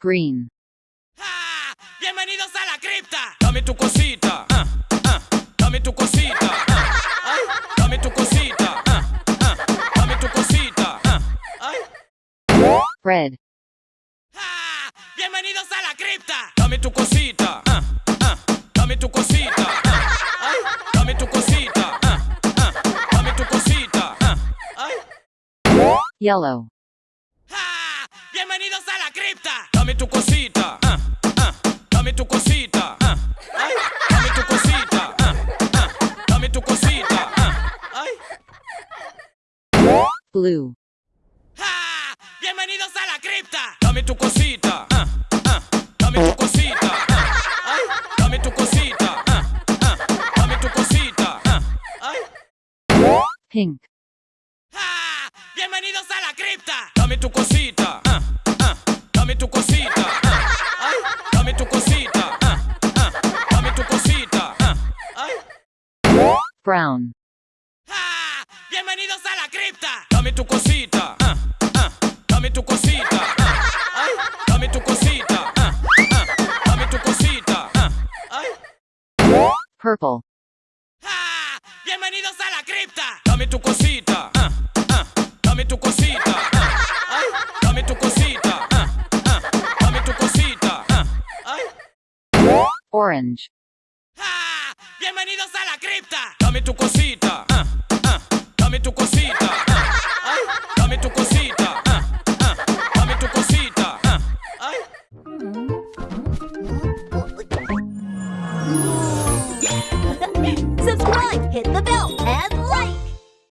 Green. Ah, bienvenidos a la cripta. Dame tu cosita. Ah, ah, dame tu cosita. Ah, ah, dame tu cosita. Ah, dame tu cosita. Ay. Red. bienvenidos a la cripta. Dame tu cosita. dame tu cosita. Yellow. ¡Bienvenidos a la cripta! Dame tu cosita, ah, ah, dame tu cosita, ah, dame tu cosita, ah, ah, dame tu cosita, ah, ay. blue. ¡Bienvenidos a la cripta! Dame tu cosita, ah, ah, dame tu cosita, ah, ay, dame tu cosita, ah, ah, dame tu cosita, ah, ay. pink. ¡Bienvenidos a la cripta! Dame tu cosita, ah, ah, dame tu cosita, ah, ay, dame tu cosita, ah, ah, dame tu cosita, ah, ay. brown, ¡Ah! ¡Bienvenidos a la cripta! Dame tu cosita, ah, ah, dame tu cosita, ah, ay, dame tu cosita, ah, ah, dame tu cosita, ah, ay. purple, ¡Ah! ¡Bienvenidos a la cripta! Dame tu cosita, tu cosita, ah, ay, dame tu cosita, ah, ah, dame tu cosita, ay. orange. ¡Bienvenidos a la cripta! Dame tu cosita, dame tu cosita,